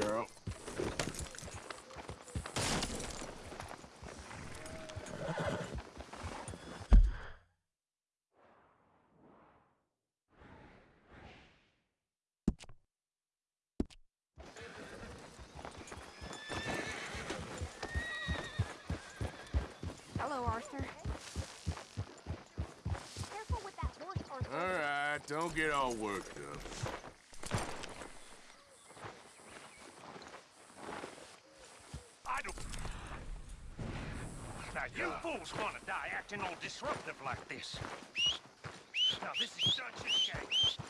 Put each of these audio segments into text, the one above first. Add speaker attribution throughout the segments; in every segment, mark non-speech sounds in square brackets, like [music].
Speaker 1: girl.
Speaker 2: Hello, Arthur.
Speaker 3: Careful with that horse, Arthur.
Speaker 1: All right, don't get all worked up.
Speaker 4: I don't... Now, want to die acting all disruptive like this. Now, this is Dutch's gang.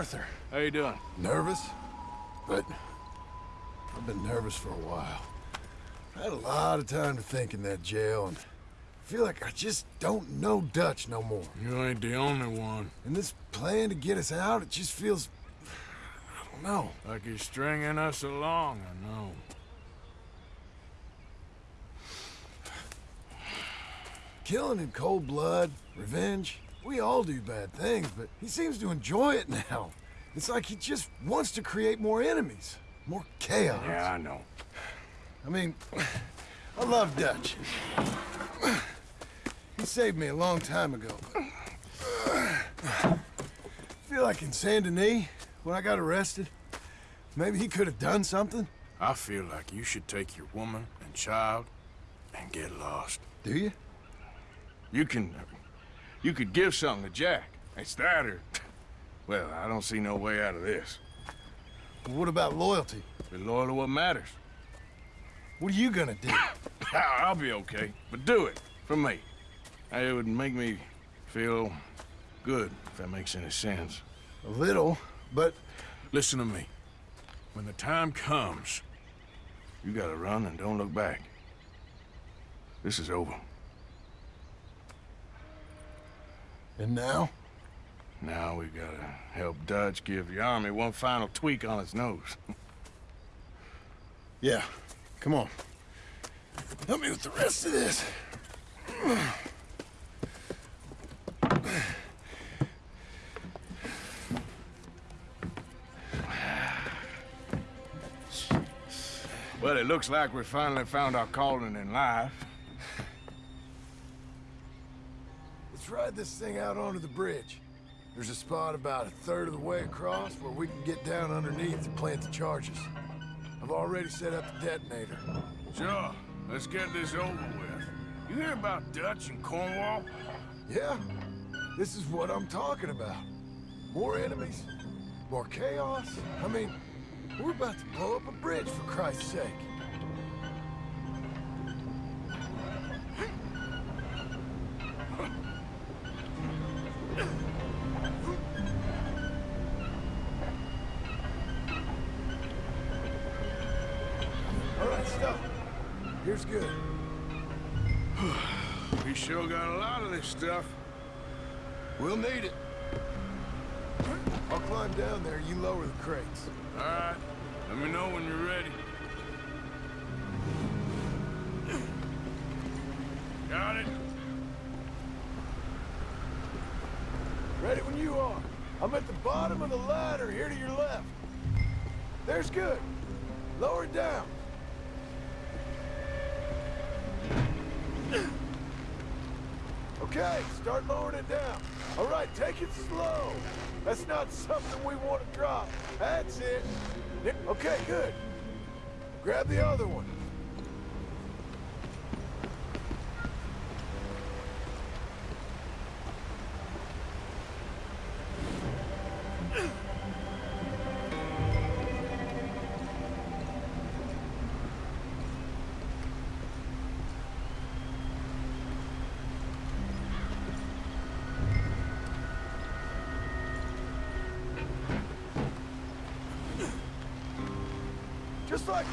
Speaker 5: Arthur,
Speaker 1: How you doing?
Speaker 5: nervous? But I've been nervous for a while. I had a lot of time to think in that jail, and I feel like I just don't know Dutch no more.
Speaker 1: You ain't the only one.
Speaker 5: And this plan to get us out, it just feels... I don't know.
Speaker 1: Like he's stringing us along, I know.
Speaker 5: Killing in cold blood, revenge, we all do bad things, but he seems to enjoy it now. It's like he just wants to create more enemies, more chaos.
Speaker 1: Yeah, I know.
Speaker 5: I mean, I love Dutch. He saved me a long time ago. feel like in Saint Denis, when I got arrested, maybe he could have done something.
Speaker 1: I feel like you should take your woman and child and get lost.
Speaker 5: Do you?
Speaker 1: You can... You could give something to Jack. It's that or... Well, I don't see no way out of this.
Speaker 5: But what about loyalty?
Speaker 1: Be loyal to what matters.
Speaker 5: What are you gonna do? [laughs]
Speaker 1: I'll be okay, but do it for me. It would make me feel good, if that makes any sense.
Speaker 5: A little, but
Speaker 1: Listen to me. When the time comes, you gotta run and don't look back. This is over.
Speaker 5: and now?
Speaker 1: Now we've gotta help Dutch give the army one final tweak on its nose. [laughs]
Speaker 5: Yeah. Come on. Help me with the rest of this.
Speaker 1: Well, it looks like we finally found our calling in life.
Speaker 5: Let's ride this thing out onto the bridge. There's a spot about a third of the way across where we can get down underneath and plant the charges. I've already set up the detonator.
Speaker 1: Sure, let's get this over with. You hear about Dutch and Cornwall?
Speaker 5: Yeah, this is what I'm talking about. More enemies, more chaos. I mean, we're about to blow up a bridge for Christ's sake. We'll need it. I'll climb down there, you lower the crates. Something we want to drop. That's it. Okay, good. Grab the other one.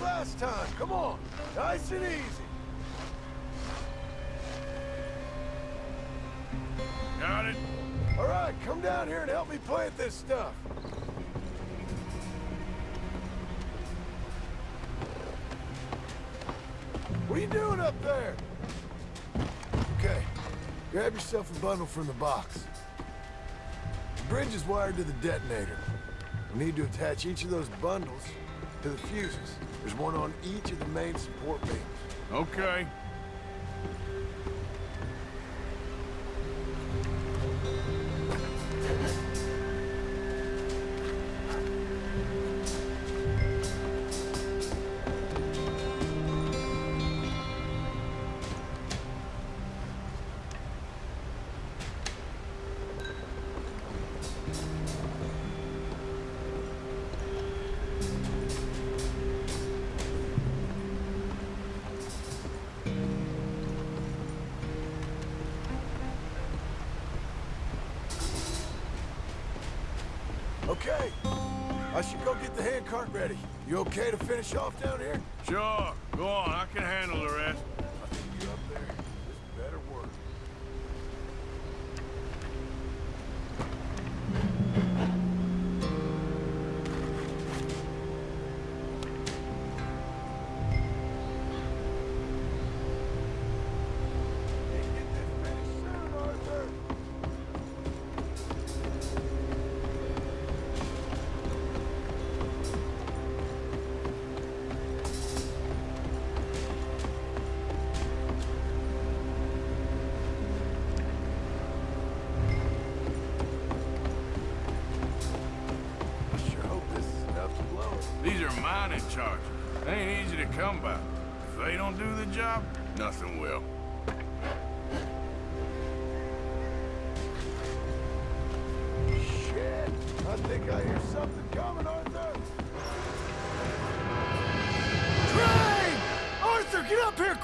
Speaker 5: Last time. Come on. Nice and easy.
Speaker 1: Got it?
Speaker 5: All right, come down here and help me plant this stuff. What are you doing up there? Okay, grab yourself a bundle from the box. The bridge is wired to the detonator. We need to attach each of those bundles to the fuses. There's one on each of the main support beams.
Speaker 1: Okay.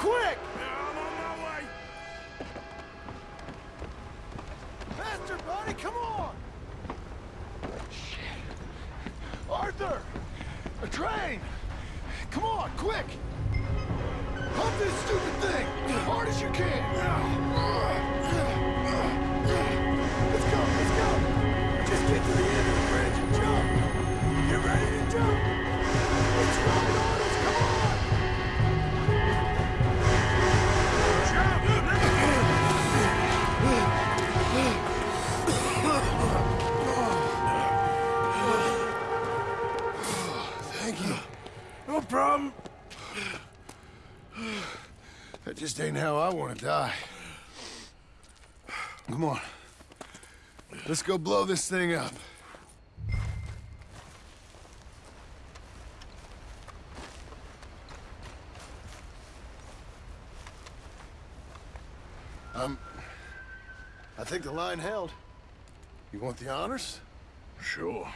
Speaker 5: Quick!
Speaker 1: Yeah, I'm on my way.
Speaker 5: Faster, buddy, come on! Shit! Arthur! A train! Come on, quick! Pump this stupid thing! As hard as you can! Let's go, let's go! Just get to the end of the bridge and jump! Get ready to jump! It's right Thank you.
Speaker 1: No problem.
Speaker 5: That just ain't how I want to die. Come on. Let's go blow this thing up. Um, I think the line held. You want the honors?
Speaker 1: Sure.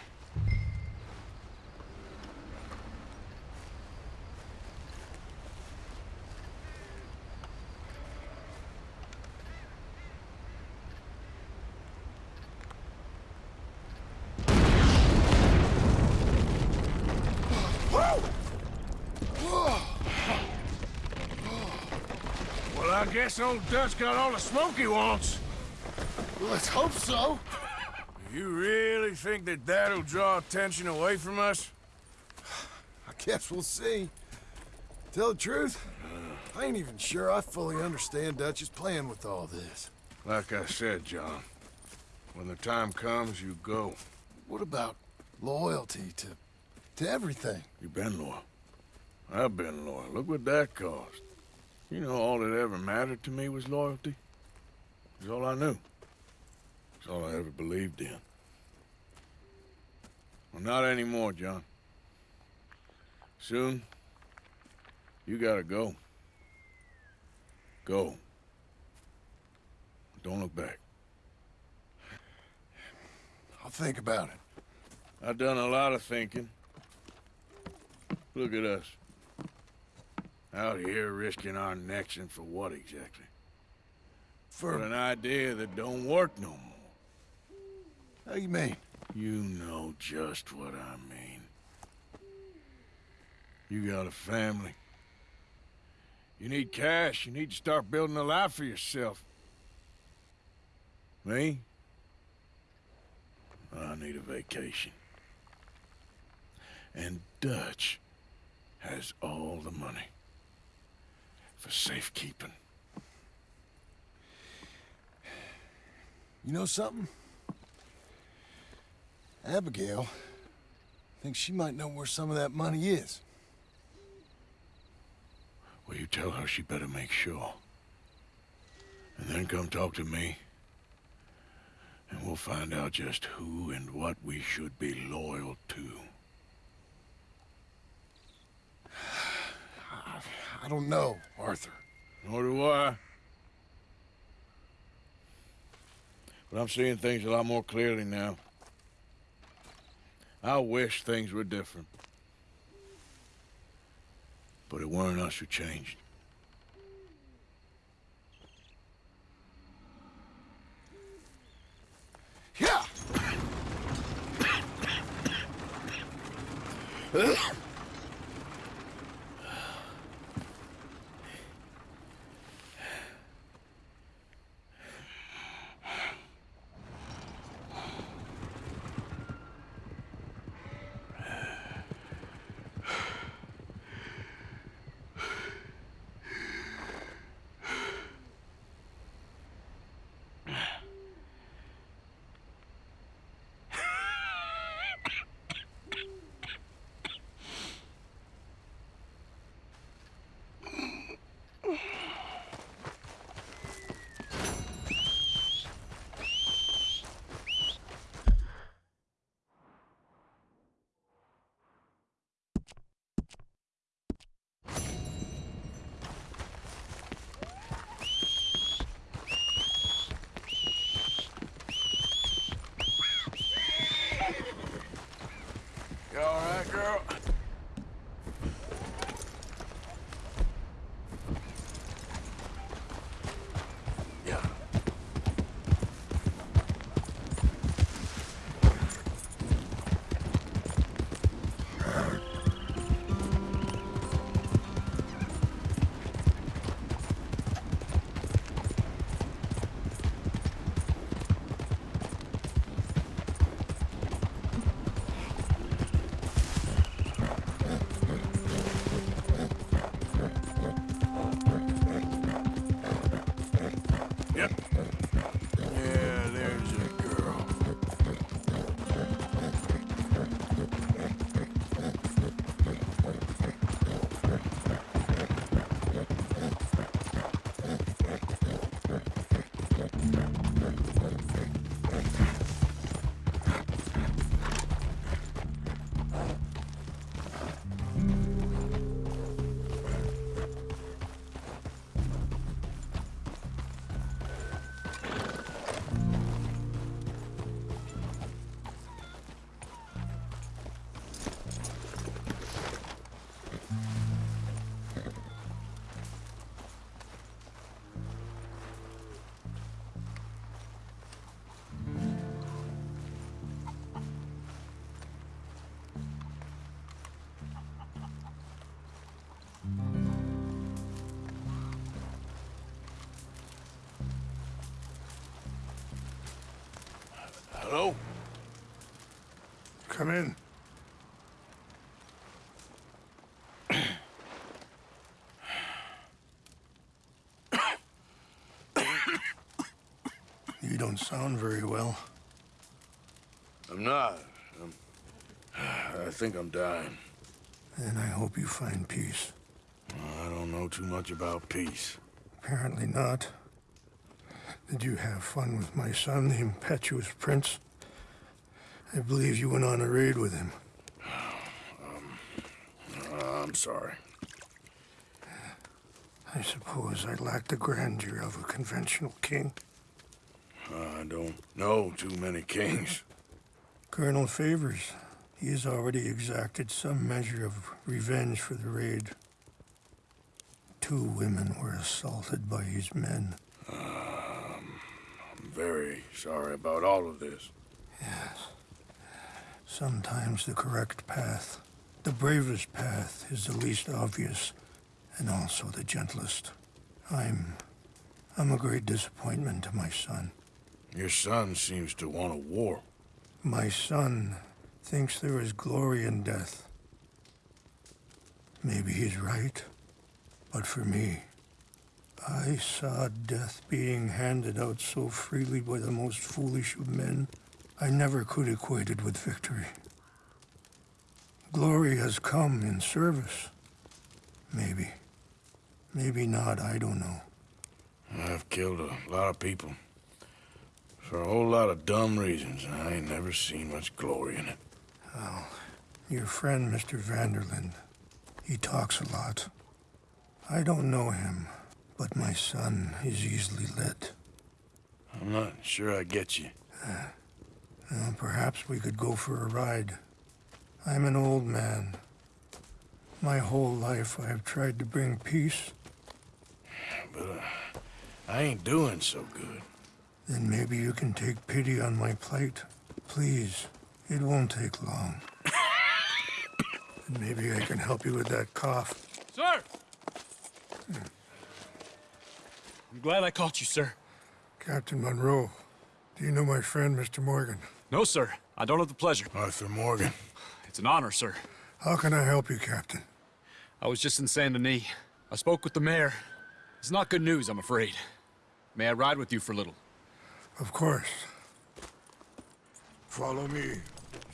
Speaker 1: Well, I guess old Dutch got all the smoke he wants.
Speaker 5: Let's hope so.
Speaker 1: You really think that that'll draw attention away from us?
Speaker 5: I guess we'll see. Tell the truth, I ain't even sure I fully understand Dutch's plan with all this.
Speaker 1: Like I said, John, when the time comes, you go.
Speaker 5: What about loyalty to to everything?
Speaker 1: You've been loyal. I've been loyal. Look what that cost. You know, all that ever mattered to me was loyalty. It's all I knew. It's all I ever believed in. Well, not anymore, John. Soon, you gotta go. Go. Don't look back.
Speaker 5: I'll think about it.
Speaker 1: I've done a lot of thinking. Look at us. Out here risking our necks and for what exactly? For
Speaker 5: For
Speaker 1: an idea that don't work no more.
Speaker 5: How you mean?
Speaker 1: You know just what I mean. You got a family. You need cash. You need to start building a life for yourself. Me? I need a vacation. And Dutch has all the money for safekeeping.
Speaker 5: You know something? Abigail thinks she might know where some of that money is.
Speaker 1: Well, you tell her she better make sure. And then come talk to me. And we'll find out just who and what we should be loyal to.
Speaker 5: I, I don't know, Arthur.
Speaker 1: Nor do I. But I'm seeing things a lot more clearly now. I wish things were different. But it weren't us who changed.
Speaker 5: Yeah!
Speaker 1: Hello?
Speaker 6: Come in. you don't sound very well.
Speaker 1: I'm not. I'm, I think I'm dying.
Speaker 6: And I hope you find peace.
Speaker 1: I don't know too much about peace.
Speaker 6: Apparently not. Did you have fun with my son, the impetuous prince? I believe you went on a raid with him.
Speaker 1: Uh, I'm sorry.
Speaker 6: I suppose I lack the grandeur of a conventional king.
Speaker 1: I don't know too many kings.
Speaker 6: Colonel Favours, he has already exacted some measure of revenge for the raid. Two women were assaulted by his men.
Speaker 1: Very sorry about all of this.
Speaker 6: Yes. Sometimes the correct path, the bravest path, is the least obvious and also the gentlest. I'm. I'm a great disappointment to my son.
Speaker 1: Your son seems to want a war.
Speaker 6: My son thinks there is glory in death. Maybe he's right, but for me, I saw death being handed out so freely by the most foolish of men, I never could equate it with victory. Glory has come in service. Maybe. Maybe not, I don't know.
Speaker 1: I've killed a lot of people. For a whole lot of dumb reasons, and I ain't never seen much glory in it.
Speaker 6: Well, your friend, Mr. Van der Linde, he talks a lot. I don't know him, but my son is easily led.
Speaker 1: I'm not sure I get you.
Speaker 6: Well, perhaps we could go for a ride. I'm an old man. My whole life I have tried to bring peace.
Speaker 1: But uh, I ain't doing so good.
Speaker 6: Then maybe you can take pity on my plight. Please, it won't take long. [laughs] and maybe I can help you with that cough.
Speaker 7: Sir! I'm glad I caught you, sir.
Speaker 6: Captain Monroe, do you know my friend, Mr. Morgan?
Speaker 7: No, sir. I don't have the pleasure.
Speaker 1: Arthur Morgan.
Speaker 7: It's an honor, sir.
Speaker 6: How can I help you, Captain?
Speaker 7: I was just in Saint Denis. I spoke with the mayor. It's not good news, I'm afraid. May I ride with you for a little?
Speaker 6: Of course. Follow me.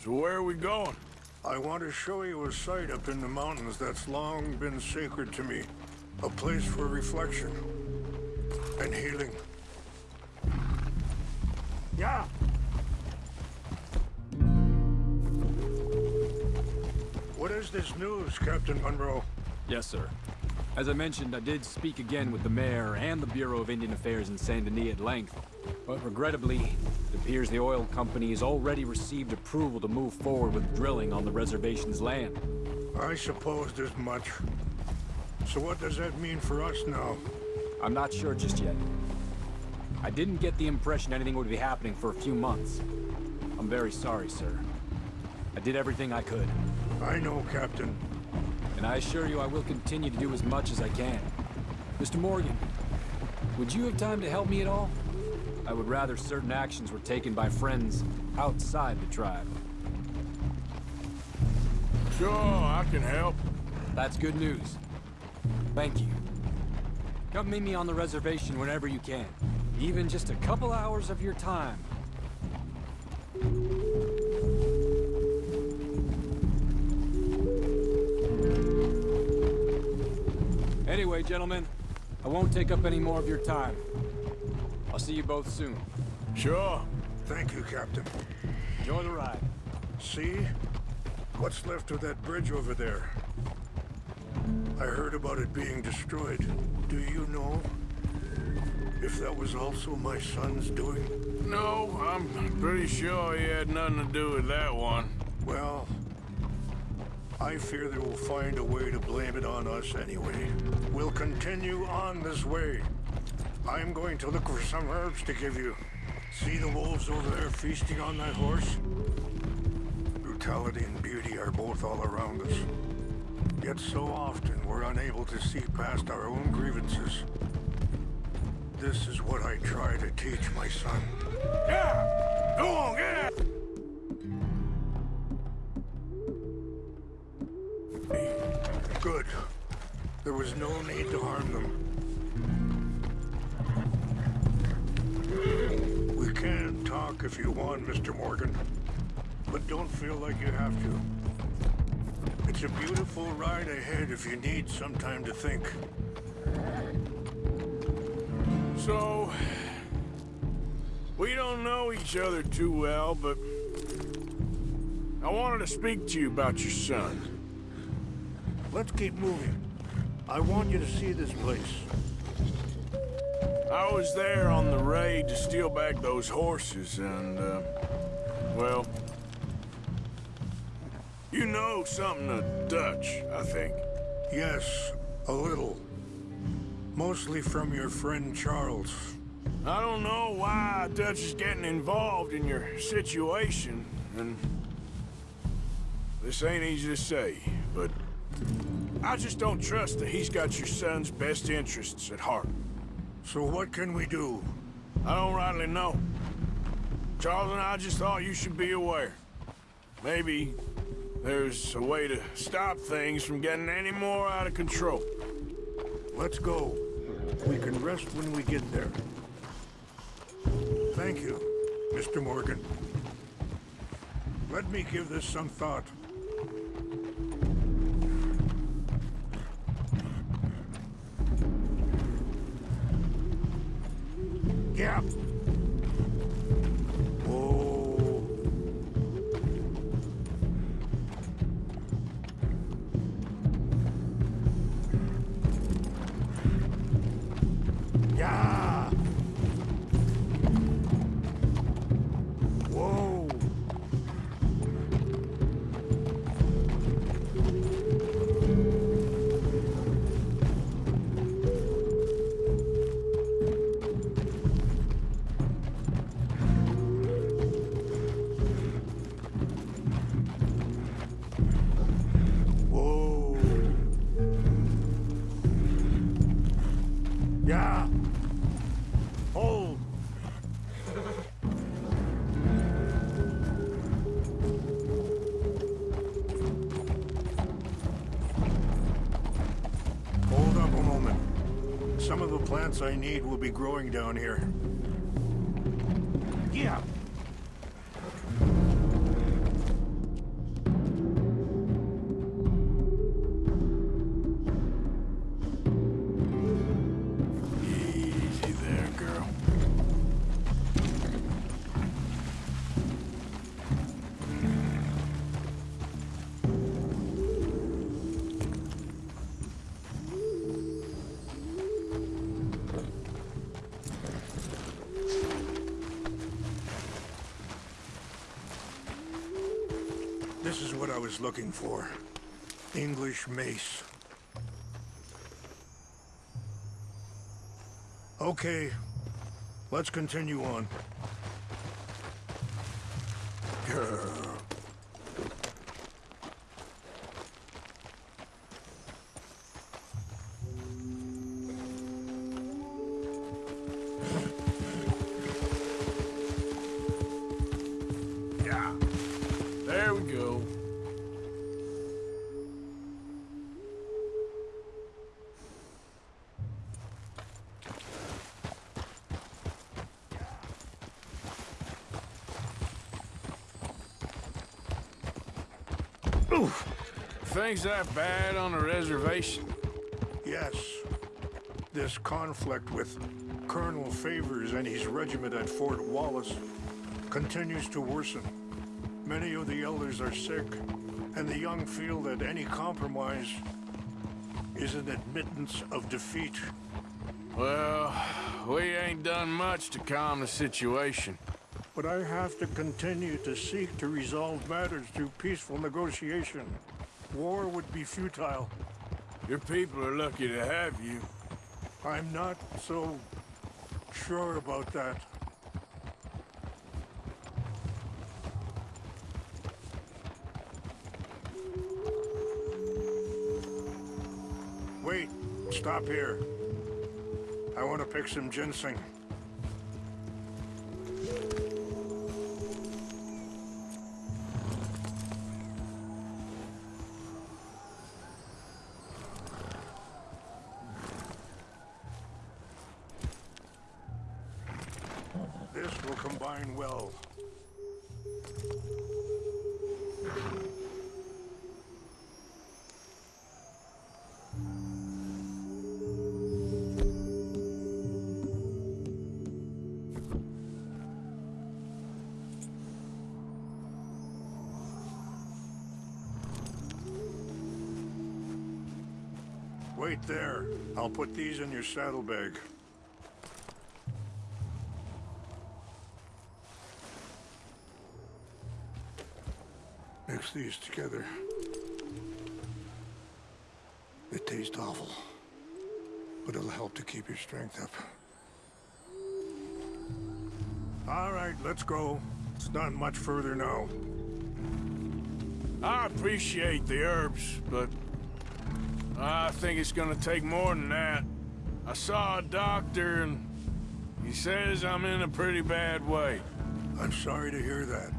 Speaker 1: So where are we going?
Speaker 6: I want to show you a site up in the mountains that's long been sacred to me. A place for reflection and healing. Yeah. What is this news, Captain Monroe?
Speaker 7: Yes, sir. As I mentioned, I did speak again with the mayor and the Bureau of Indian Affairs in Saint Denis at length. But regrettably, it appears the oil company has already received approval to move forward with drilling on the reservation's land.
Speaker 6: I supposed as much. So what does that mean for us now?
Speaker 7: I'm not sure just yet. I didn't get the impression anything would be happening for a few months. I'm very sorry, sir. I did everything I could,
Speaker 6: I know, Captain.
Speaker 7: and I assure you I will continue to do as much as I can. Mr. Morgan, would you have time to help me at all? I would rather certain actions were taken by friends outside the tribe.
Speaker 1: Sure, I can help.
Speaker 7: That's good news. Thank you. Come meet me on the reservation whenever you can. Even just a couple hours of your time. Anyway, gentlemen, I won't take up any more of your time. I'll see you both soon.
Speaker 1: Sure.
Speaker 6: Thank you, Captain.
Speaker 7: Enjoy the ride.
Speaker 6: See? What's left of that bridge over there? I heard about it being destroyed. Do you know if that was also my son's doing?
Speaker 1: No, I'm pretty sure he had nothing to do with that one.
Speaker 6: Well, I fear they will find a way to blame it on us anyway. We'll continue on this way. I'm going to look for some herbs to give you. See the wolves over there feasting on that horse? Brutality and beauty are both all around us. Yet so often we're unable to see past our own grievances. This is what I try to teach my son.
Speaker 1: Yeah! Go on, get out!
Speaker 6: Good. There was no need to harm them. We can talk if you want, Mr. Morgan. But don't feel like you have to. It's a beautiful ride ahead if you need some time to think.
Speaker 1: So, we don't know each other too well, but I wanted to speak to you about your son.
Speaker 6: Let's keep moving. I want you to see this place.
Speaker 1: I was there on the raid to steal back those horses, and, uh, well, know something of Dutch, I think.
Speaker 6: Yes, a little. Mostly from your friend Charles.
Speaker 1: I don't know why Dutch is getting involved in your situation, and this ain't easy to say, but I just don't trust that he's got your son's best interests at heart.
Speaker 6: So what can we do?
Speaker 1: I don't rightly know. Charles and I just thought you should be aware. Maybe there's a way to stop things from getting any more out of control.
Speaker 6: Let's go. We can rest when we get there. Thank you, Mr. Morgan. Let me give this some thought. Yeah. I need will be growing down here. Is what I was looking for. English mace. Okay, let's continue on.
Speaker 1: Things that bad on the reservation?
Speaker 6: Yes, this conflict with Colonel Favours and his regiment at Fort Wallace continues to worsen. Many of the elders are sick, and the young feel that any compromise is an admittance of defeat.
Speaker 1: Well, we ain't done much to calm the situation.
Speaker 6: But I have to continue to seek to resolve matters through peaceful negotiation. War would be futile.
Speaker 1: Your people are lucky to have you.
Speaker 6: I'm not so sure about that. Wait, stop here. I want to pick some ginseng. Put these in your saddlebag. Mix these together. They taste awful, but it'll help to keep your strength up. All right, let's go. It's not much further now.
Speaker 1: I appreciate the herbs, but I think it's gonna take more than that. I saw a doctor and he says I'm in a pretty bad way.
Speaker 6: I'm sorry to hear that.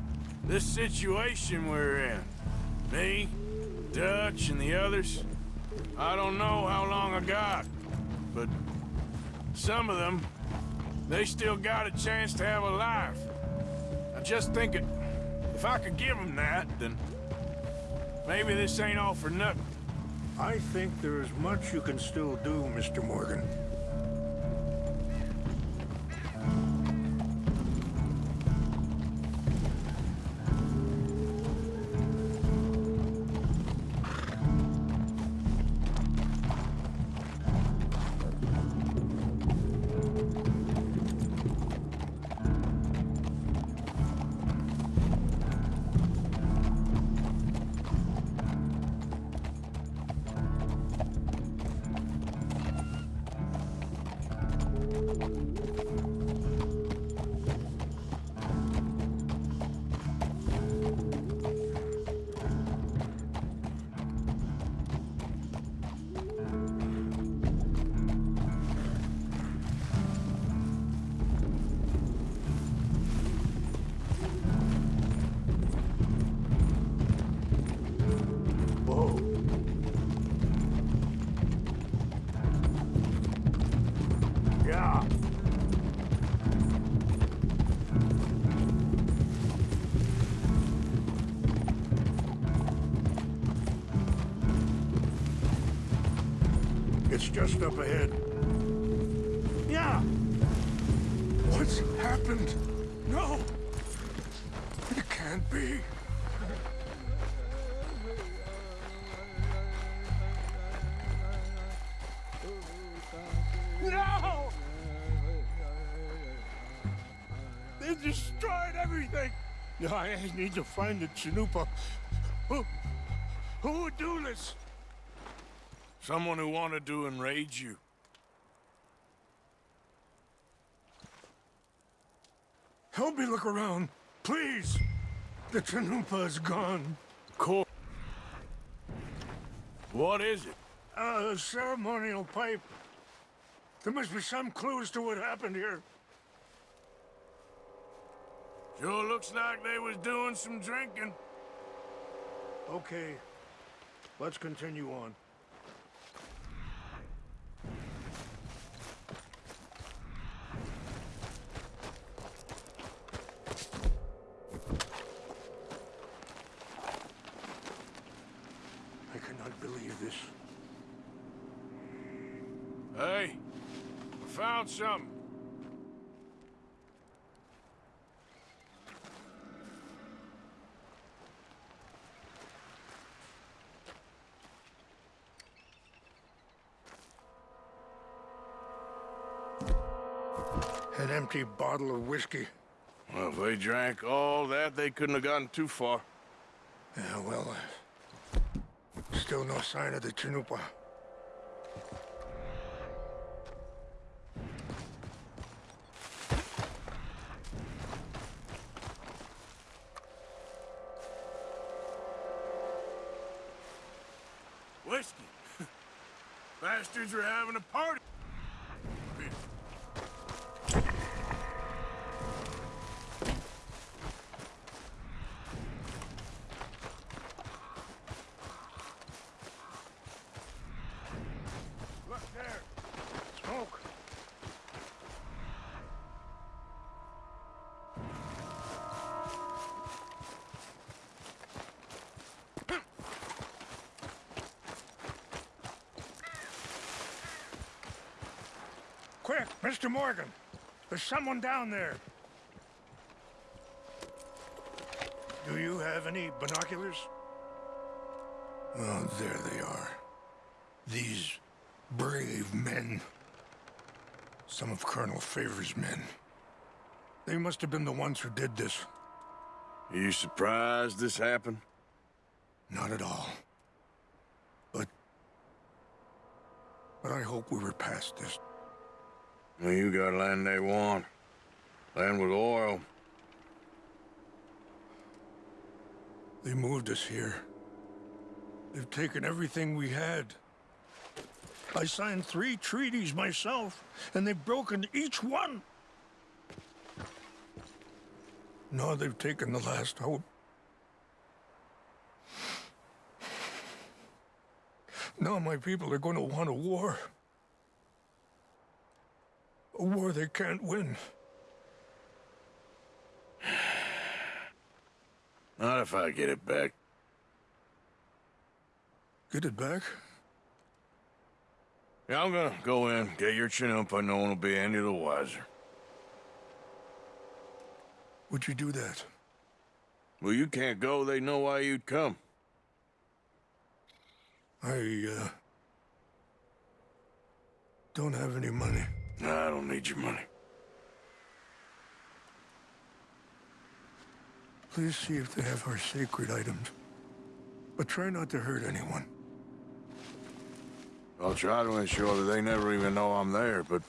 Speaker 1: This situation we're in, me, Dutch, and the others, I don't know how long I got, but some of them, they still got a chance to have a life. I just think it, if I could give them that, then maybe this ain't all for nothing.
Speaker 6: I think there is much you can still do, Mr. Morgan. Destroyed everything! I need to find the Chanupa. Who, who would do this?
Speaker 1: Someone who wanted to enrage you.
Speaker 6: Help me look around, please. The Chanupa is gone.
Speaker 1: Cool. What is it?
Speaker 6: Uh, a ceremonial pipe. There must be some clues to what happened here.
Speaker 1: Sure looks like they was doing some drinking.
Speaker 6: Okay, let's continue on. I cannot believe this.
Speaker 1: Hey, I found something.
Speaker 6: Empty bottle of whiskey.
Speaker 1: Well, if they drank all that, they couldn't have gotten too far.
Speaker 6: Yeah, well, uh, still no sign of the Chanupa.
Speaker 1: Whiskey. [laughs] Bastards are having a party.
Speaker 6: Mr. Morgan. There's someone down there. Do you have any binoculars? Oh, there they are. These brave men. Some of Colonel Favours' men. They must have been the ones who did this.
Speaker 1: Are you surprised this happened?
Speaker 6: Not at all. But... But I hope we were past this.
Speaker 1: You got land they want. Land with oil.
Speaker 6: They moved us here. They've taken everything we had. I signed three treaties myself, and they've broken each one. Now they've taken the last hope. Now my people are going to want a war. A war they can't win.
Speaker 1: Not if I get it back.
Speaker 6: Get it back?
Speaker 1: Yeah, I'm gonna go in, get your Chanupa, and no one will be any the wiser.
Speaker 6: Would you do that?
Speaker 1: Well, you can't go, they know why you'd come.
Speaker 6: I, uh... Don't have any money.
Speaker 1: Nah, I don't need your money.
Speaker 6: Please see if they have our sacred items. But try not to hurt anyone.
Speaker 1: I'll try to ensure that they never even know I'm there, but...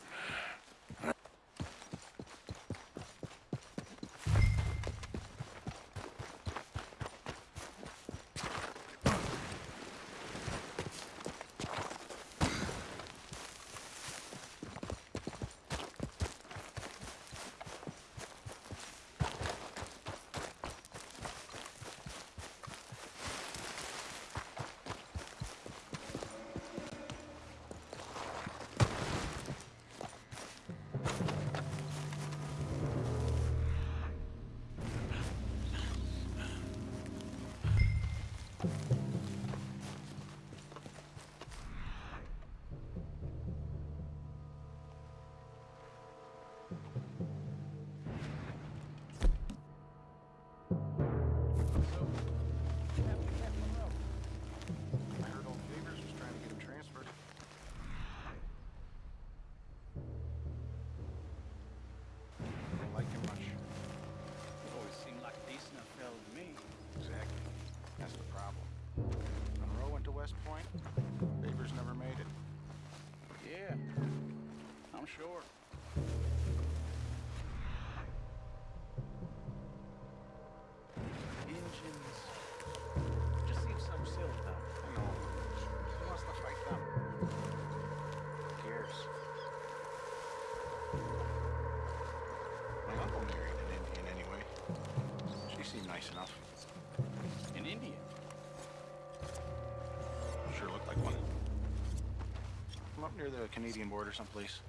Speaker 8: up near the Canadian border someplace.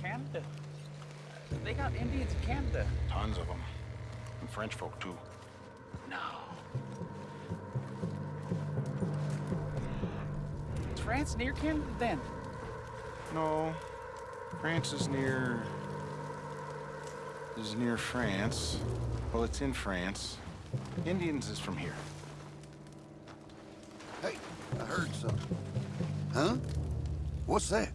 Speaker 9: Canada. They got Indians in Canada.
Speaker 8: Tons of them. And French folk, too.
Speaker 9: No. Is France near Canada then?
Speaker 8: No. France is near... is near France. Well, it's in France. Indians is from here.
Speaker 10: What's that?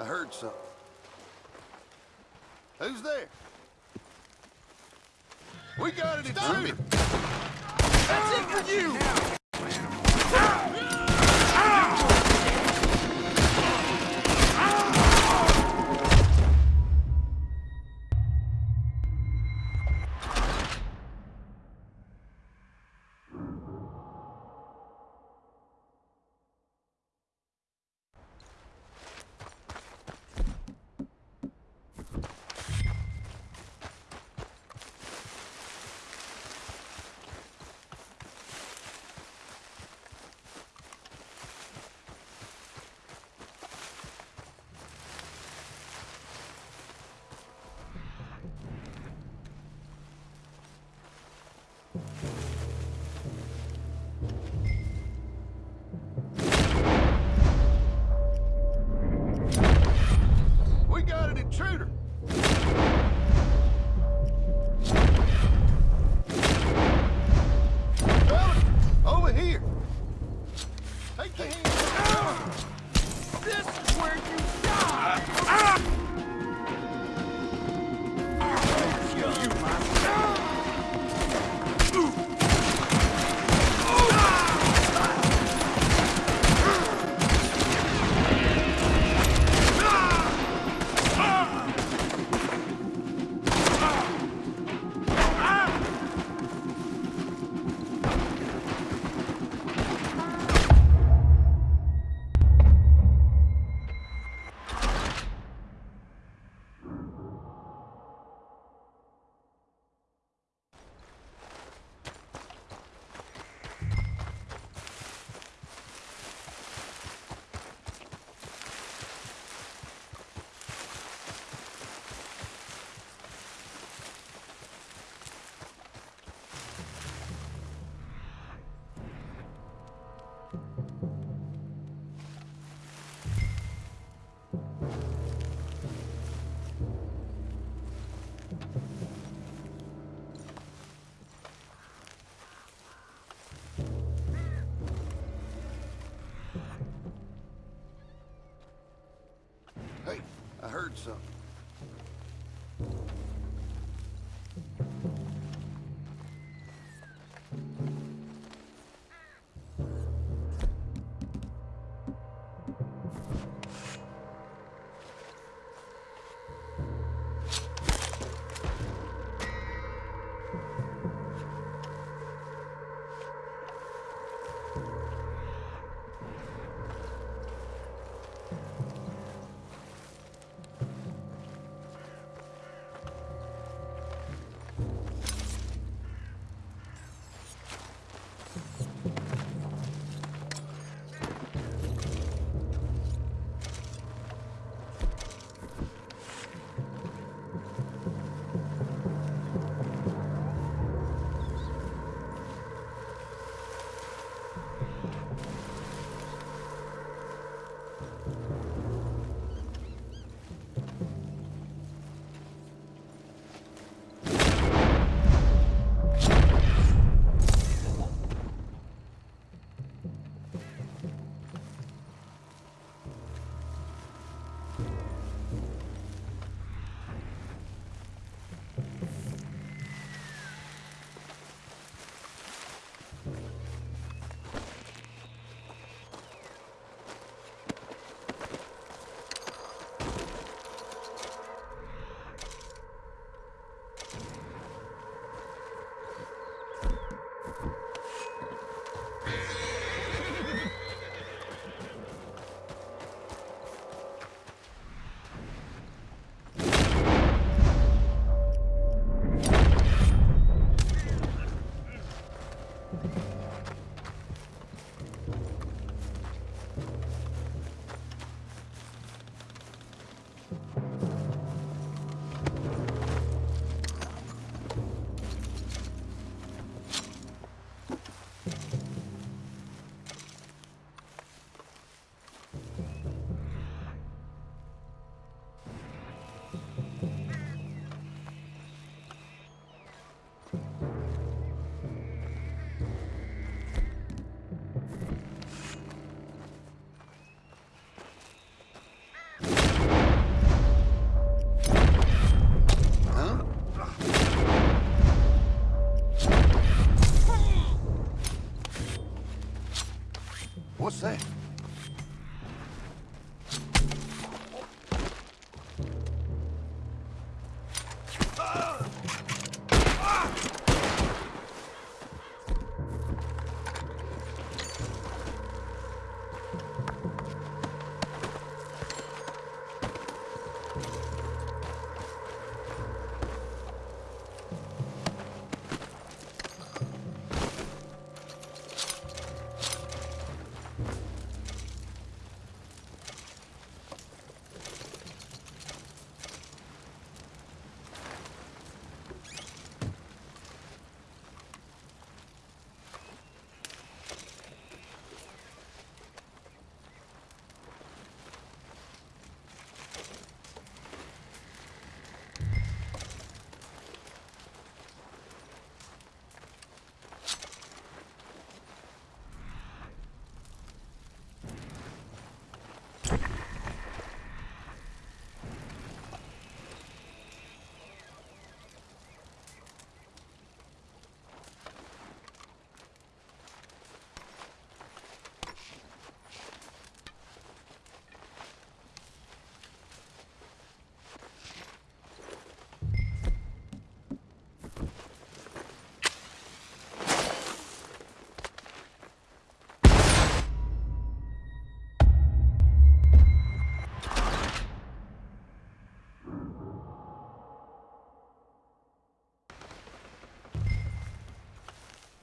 Speaker 10: I heard something. Who's there? We got it intruder! That's it for you! Heard something.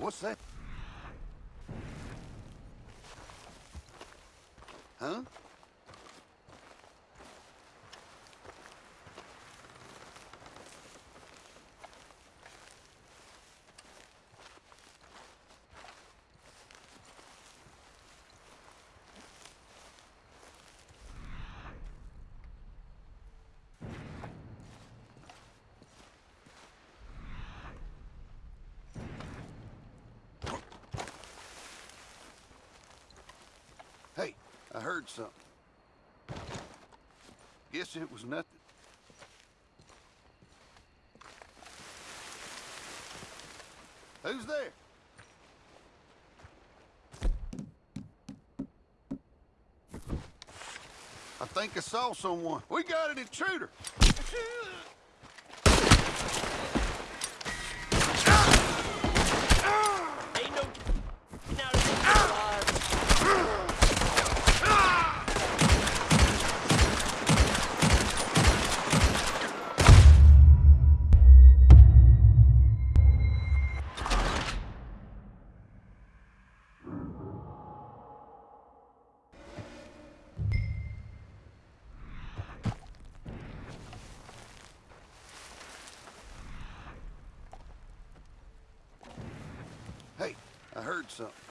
Speaker 10: What's that? I heard something. Guess it was nothing. Who's there? I think I saw someone. We got an intruder. Heard something.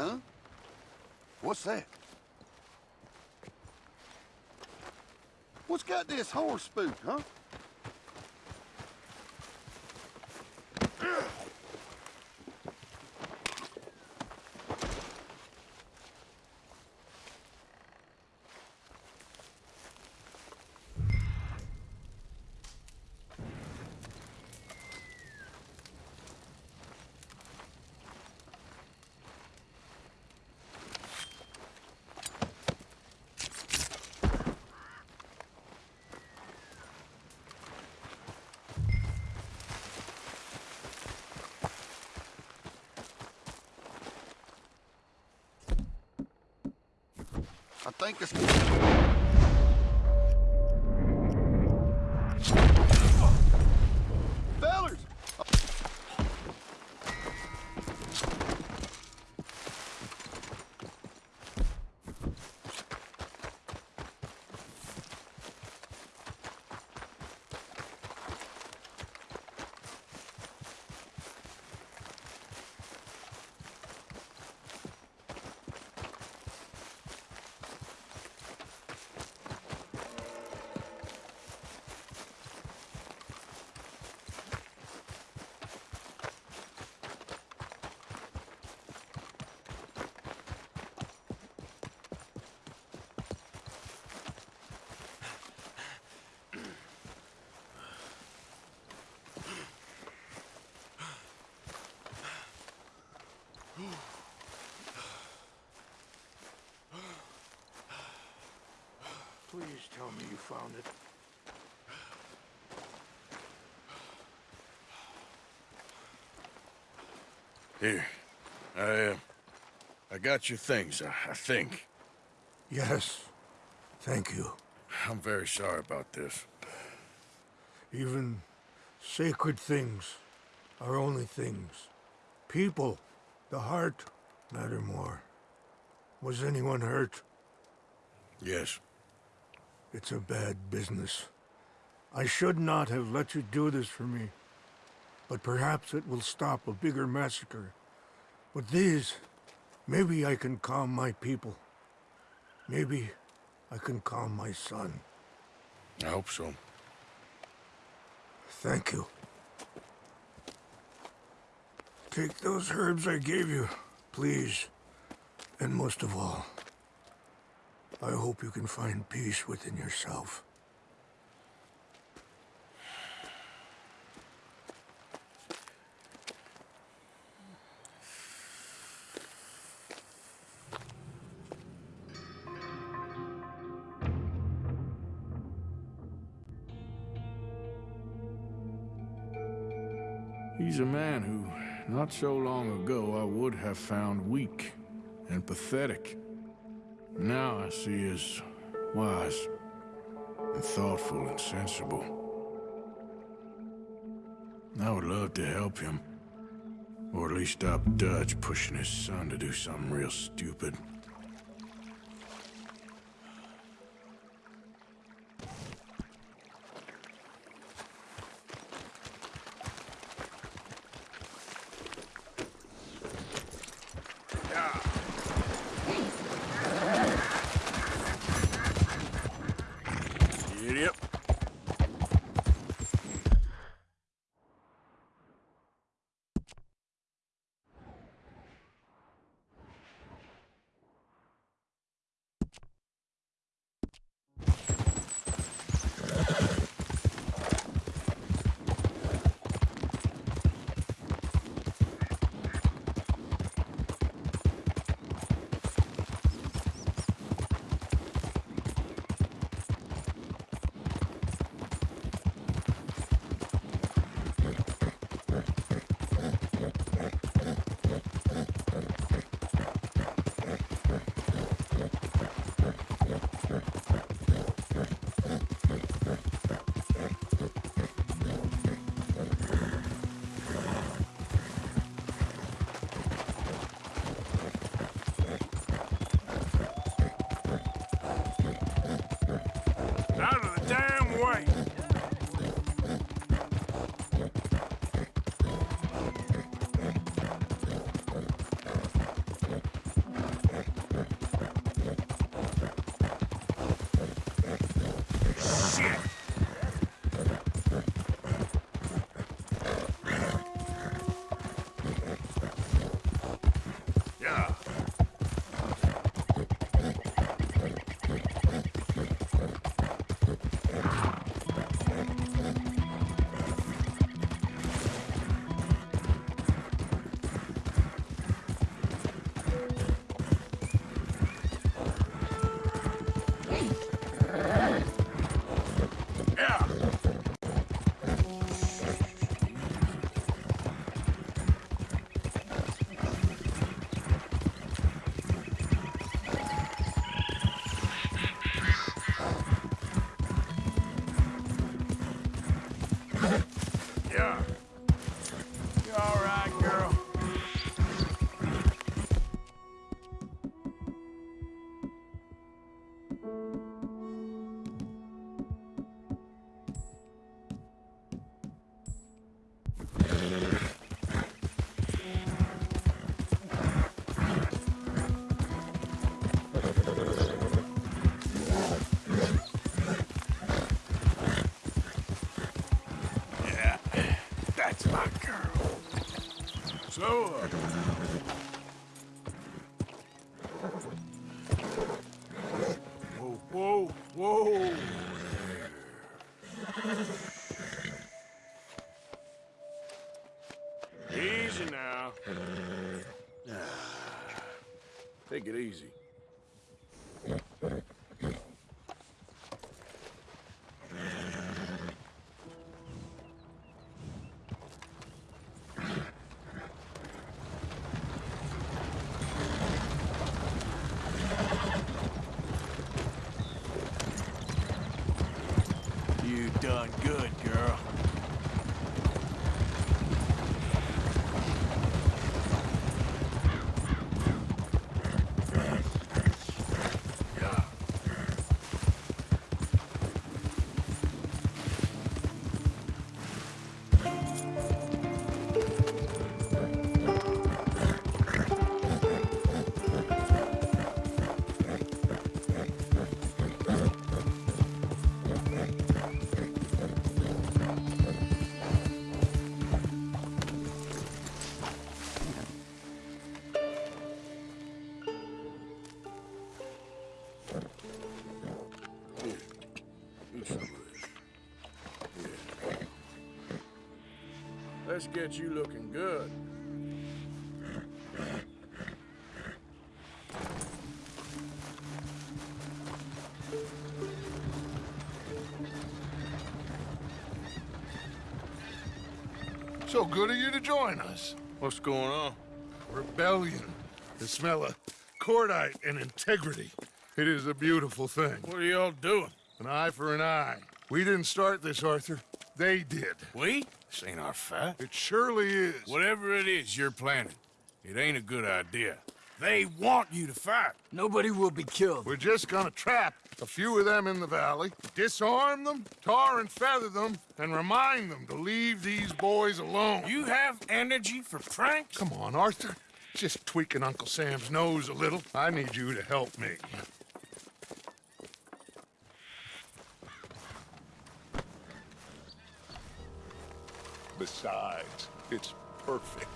Speaker 10: Huh? What's that? What's got this horse spook, huh? Think it's...
Speaker 6: Please tell me you found it.
Speaker 1: Here. I, uh, I got your things, I, I think.
Speaker 6: Yes. Thank you.
Speaker 1: I'm very sorry about this.
Speaker 6: Even sacred things are only things. People, the heart, matter more. Was anyone hurt?
Speaker 1: Yes.
Speaker 6: It's a bad business. I should not have let you do this for me. But perhaps it will stop a bigger massacre. With these, maybe I can calm my people. Maybe I can calm my son.
Speaker 1: I hope so.
Speaker 6: Thank you. Take those herbs I gave you, please. And most of all, I hope you can find peace within yourself.
Speaker 1: He's a man who, not so long ago, I would have found weak and pathetic. Now I see as wise and thoughtful and sensible. I would love to help him. Or at least stop Dutch pushing his son to do something real stupid. Now. Take it easy. Let's get you looking good.
Speaker 11: So good of you to join us.
Speaker 1: What's going on?
Speaker 11: Rebellion. The smell of cordite and integrity. It is a beautiful thing.
Speaker 1: What are y'all doing?
Speaker 11: An eye for an eye. We didn't start this, Arthur. They did.
Speaker 1: We? This ain't our fight.
Speaker 11: It surely is.
Speaker 1: Whatever it is you're planning, it ain't a good idea. They want you to fight.
Speaker 12: Nobody will be killed.
Speaker 11: We're just gonna trap a few of them in the valley, disarm them, tar and feather them, and remind them to leave these boys alone.
Speaker 1: You have energy for pranks?
Speaker 11: Come on, Arthur. Just tweaking Uncle Sam's nose a little. I need you to help me.
Speaker 13: Besides, it's perfect.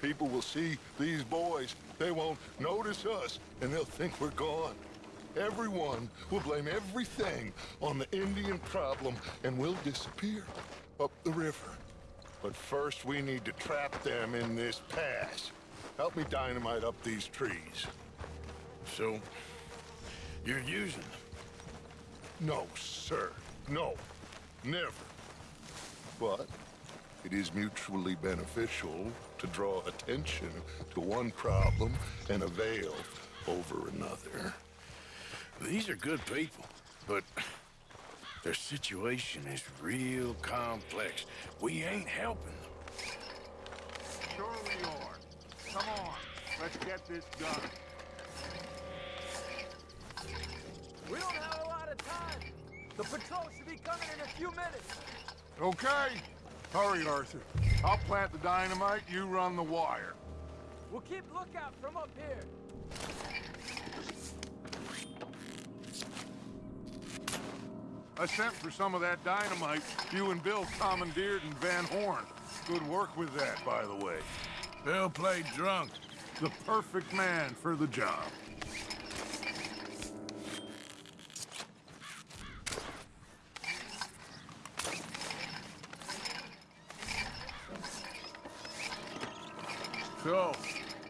Speaker 13: People will see these boys. They won't notice us, and they'll think we're gone. Everyone will blame everything on the Indian problem, and we'll disappear up the river. But first, we need to trap them in this pass. Help me dynamite up these trees.
Speaker 1: So, you're using them.
Speaker 13: No, sir. No. Never. But it is mutually beneficial to draw attention to one problem and avail over another.
Speaker 1: These are good people, but their situation is real complex. We ain't helping them.
Speaker 14: Sure we are. Come on, let's get this done.
Speaker 7: We don't have a lot of time. The patrol should be coming in a few minutes.
Speaker 11: Okay. Hurry, Arthur. I'll plant the dynamite, you run the wire.
Speaker 7: We'll keep lookout from up here.
Speaker 11: I sent for some of that dynamite you and Bill commandeered in Van Horn. Good work with that, by the way.
Speaker 1: Bill played drunk.
Speaker 11: The perfect man for the job.
Speaker 1: So,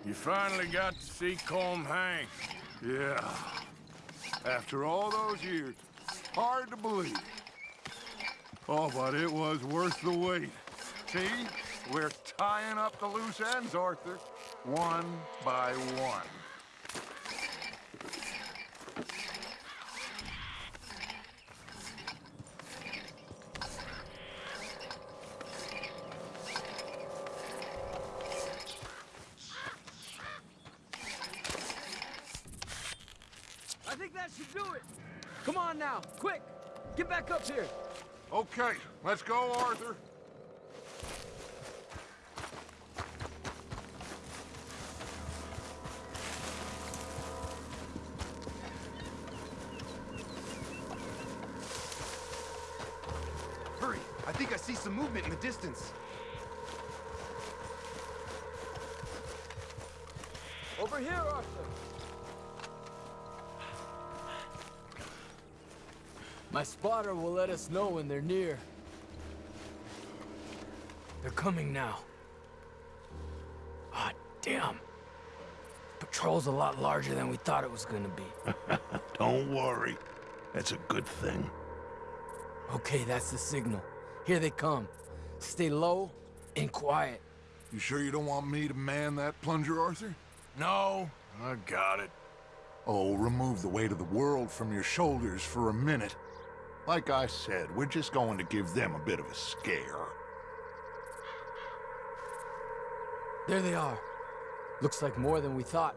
Speaker 1: you finally got to see Colm hang.
Speaker 11: Yeah. After all those years, hard to believe. Oh, but it was worth the wait. See? We're tying up the loose ends, Arthur. One by one.
Speaker 7: I think that should do it. Come on now, quick. Get back up here.
Speaker 11: Okay, let's go, Arthur.
Speaker 7: My spotter will let us know when they're near. They're coming now. Ah, damn. Patrol's a lot larger than we thought it was gonna be. [laughs]
Speaker 11: Don't worry. That's a good thing.
Speaker 7: Okay, that's the signal. Here they come. Stay low and quiet.
Speaker 11: You sure you don't want me to man that plunger, Arthur?
Speaker 1: No, I got it.
Speaker 11: Oh, remove the weight of the world from your shoulders for a minute. Like I said, we're just going to give them a bit of a scare.
Speaker 7: There they are. Looks like more than we thought.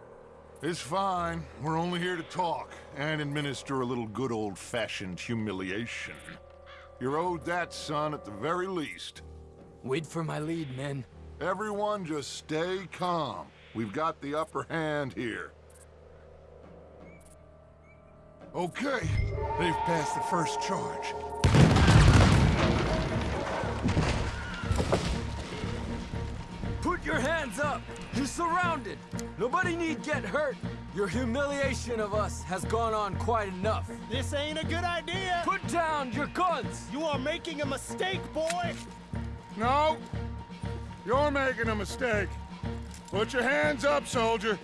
Speaker 11: It's fine. We're only here to talk and administer a little good old-fashioned humiliation. You're owed that, son, at the very least.
Speaker 7: Wait for my lead, men.
Speaker 11: Everyone just stay calm. We've got the upper hand here. Okay, they've passed the first charge.
Speaker 7: Put your hands up! You're surrounded! Nobody need get hurt! Your humiliation of us has gone on quite enough.
Speaker 3: This ain't a good idea.
Speaker 7: Put down your guns!
Speaker 3: You are making a mistake, boy.
Speaker 15: No! You're making a mistake. Put your hands up, soldier.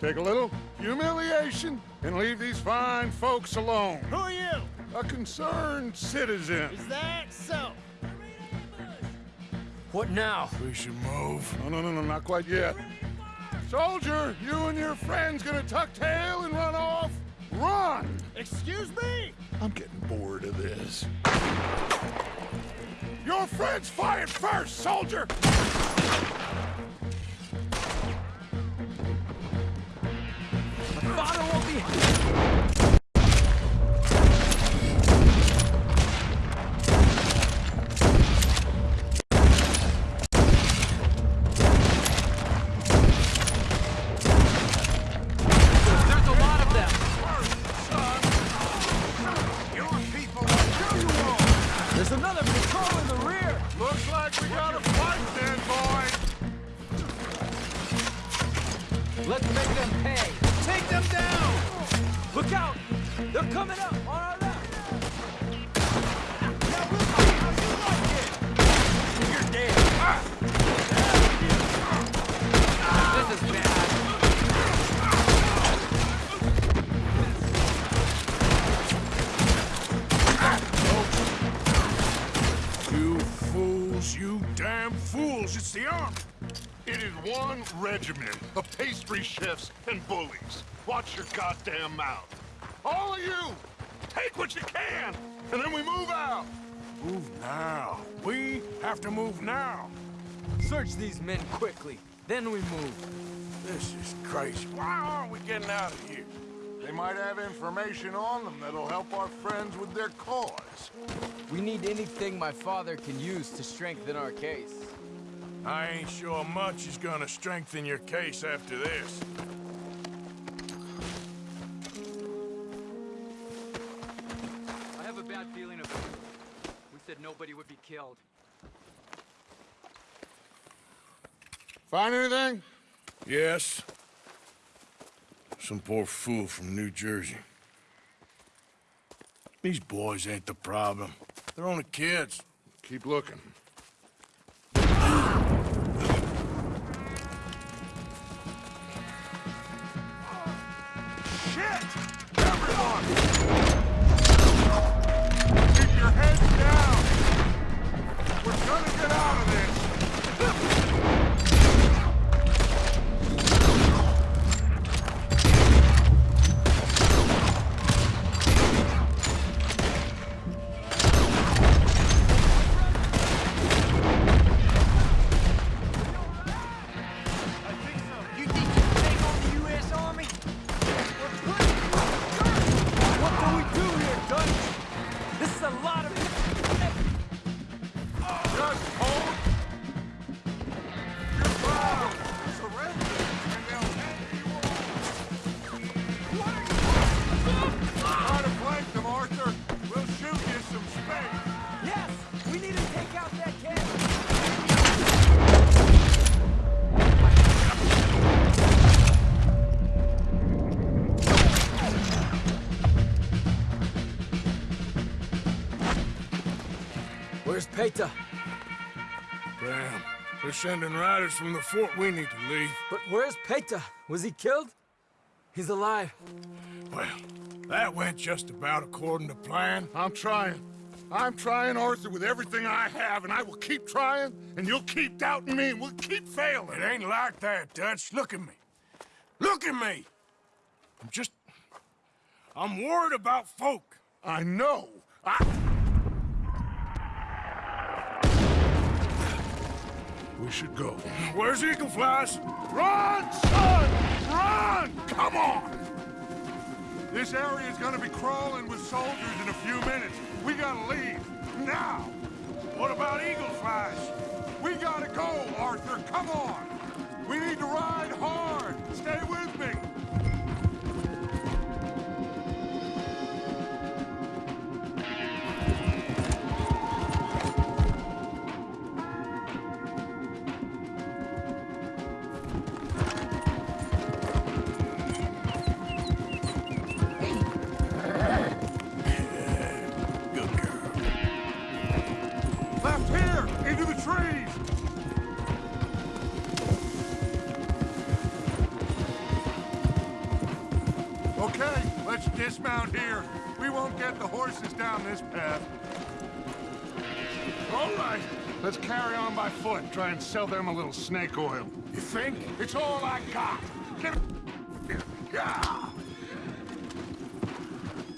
Speaker 15: Take a little humiliation and leave these fine folks alone.
Speaker 3: Who are you?
Speaker 15: A concerned citizen.
Speaker 3: Is that so?
Speaker 7: What now?
Speaker 1: We should move.
Speaker 15: No, no, no, no, not quite yet. Soldier, you and your friends gonna tuck tail and run off? Run!
Speaker 3: Excuse me?
Speaker 11: I'm getting bored of this.
Speaker 15: Your friends fired first, soldier!
Speaker 7: Father won't be... They're coming up on our left! Now we'll see how you like it! You're dead! This is bad!
Speaker 1: You fools, you damn fools. It's the army.
Speaker 11: It is one regiment of pastry chefs and. Watch your goddamn mouth. All of you, take what you can, and then we move out.
Speaker 1: Move now. We have to move now.
Speaker 7: Search these men quickly, then we move.
Speaker 1: This is crazy. Why aren't we getting out of here?
Speaker 11: They might have information on them that'll help our friends with their cause.
Speaker 7: We need anything my father can use to strengthen our case.
Speaker 1: I ain't sure much is gonna strengthen your case after this.
Speaker 7: We said nobody would be killed.
Speaker 15: Find anything?
Speaker 1: Yes. Some poor fool from New Jersey. These boys ain't the problem. They're only kids.
Speaker 15: Keep looking. Shit! Everyone! We're gonna get out of this!
Speaker 10: Paytah?
Speaker 1: Damn. They're sending riders from the fort. We need to leave.
Speaker 10: But where's Paytah? Was he killed? He's alive.
Speaker 1: Well, that went just about according to plan.
Speaker 11: I'm trying. I'm trying, Arthur, with everything I have, and I will keep trying, and you'll keep doubting me, and we'll keep failing.
Speaker 1: It ain't like that, Dutch. Look at me. Look at me! I'm just... I'm worried about folk.
Speaker 11: I know. I... We should go.
Speaker 1: Where's Eagle Flies?
Speaker 11: Run, son! Run! Come on! This area is gonna be crawling with soldiers in a few minutes. We gotta leave. Now!
Speaker 1: What about Eagle Flies?
Speaker 11: We gotta go, Arthur. Come on! We need to ride hard. Stay with me. Let's here. We won't get the horses down this path. All right, let's carry on by foot. Try and sell them a little snake oil. You think? It's all I got. Get. Yeah.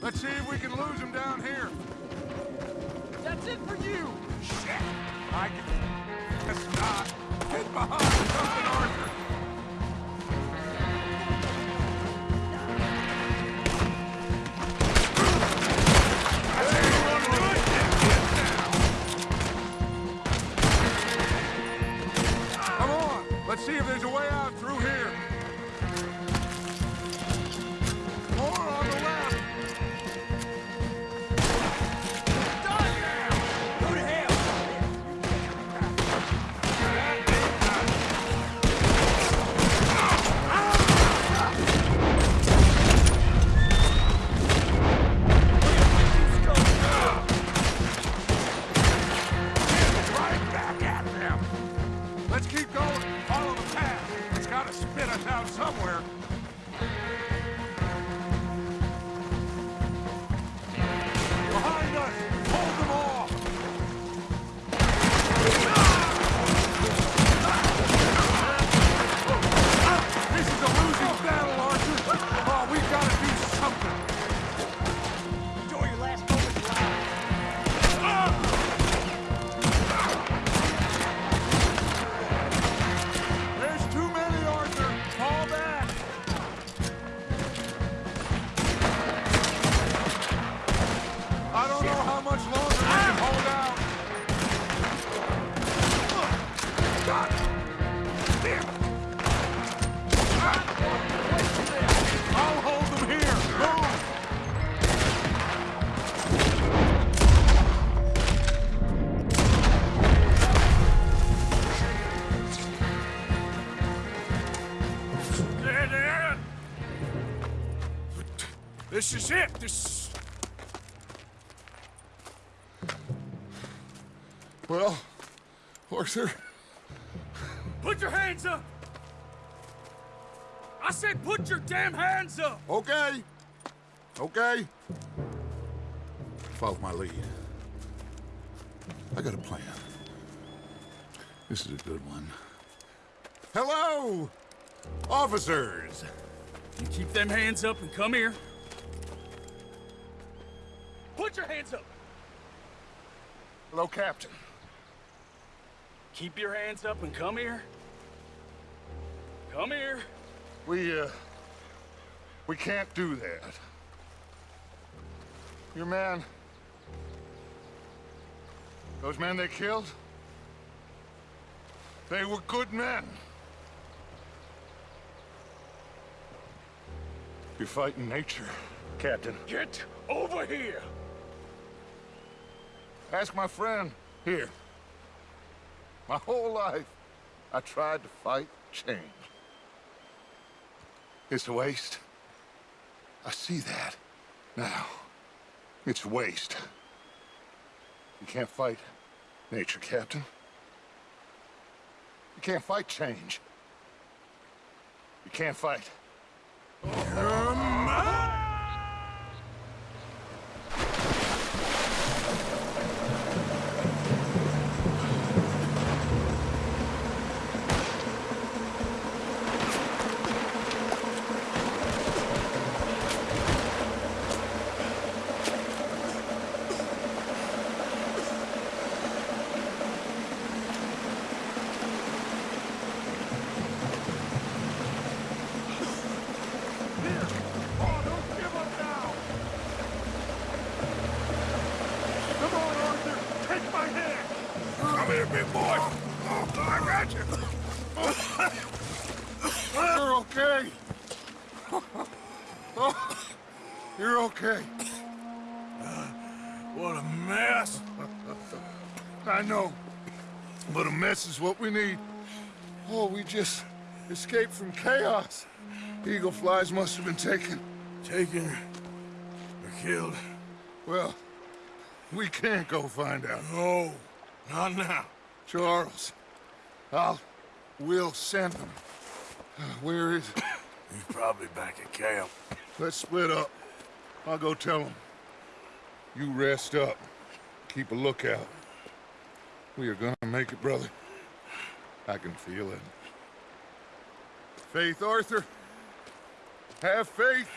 Speaker 11: Let's see if we can lose them down here.
Speaker 10: That's it for you!
Speaker 11: Shit! I can... Let's not. Get behind something, Arthur. This is
Speaker 1: it. This.
Speaker 11: Well, Arthur,
Speaker 7: Put your hands up! I said put your damn hands up!
Speaker 11: okay. Okay. Follow my lead. I got a plan. This is a good one. Hello, officers.
Speaker 7: You keep them hands up and come here. Put your hands up!
Speaker 11: Hello, Captain.
Speaker 7: Keep your hands up and come here. Come here.
Speaker 11: We, uh, we can't do that. Your man, those men they killed, they were good men. You're fighting nature, Captain.
Speaker 7: Get over here!
Speaker 11: Ask my friend here. My whole life, I tried to fight change. It's a waste. I see that now. It's waste. You can't fight nature, Captain. You can't fight change. You can't fight.
Speaker 6: Oh, don't give up now! Come on, Arthur! Take my hand!
Speaker 1: Come here, big boy. I got you.
Speaker 11: You're okay. Oh, you're okay.
Speaker 1: What a mess.
Speaker 11: I know. But a mess is what we need. Oh, we just escaped from chaos. Eagle flies must have been taken.
Speaker 1: Taken or killed?
Speaker 11: Well, we can't go find out.
Speaker 1: No, not now.
Speaker 11: Charles, I'll... We'll send them. Uh, Where is? [coughs]
Speaker 1: He's probably back at camp.
Speaker 11: Let's split up. I'll go tell him. You rest up. Keep a lookout. We are gonna make it, brother. I can feel it. Faith, Arthur. Have faith.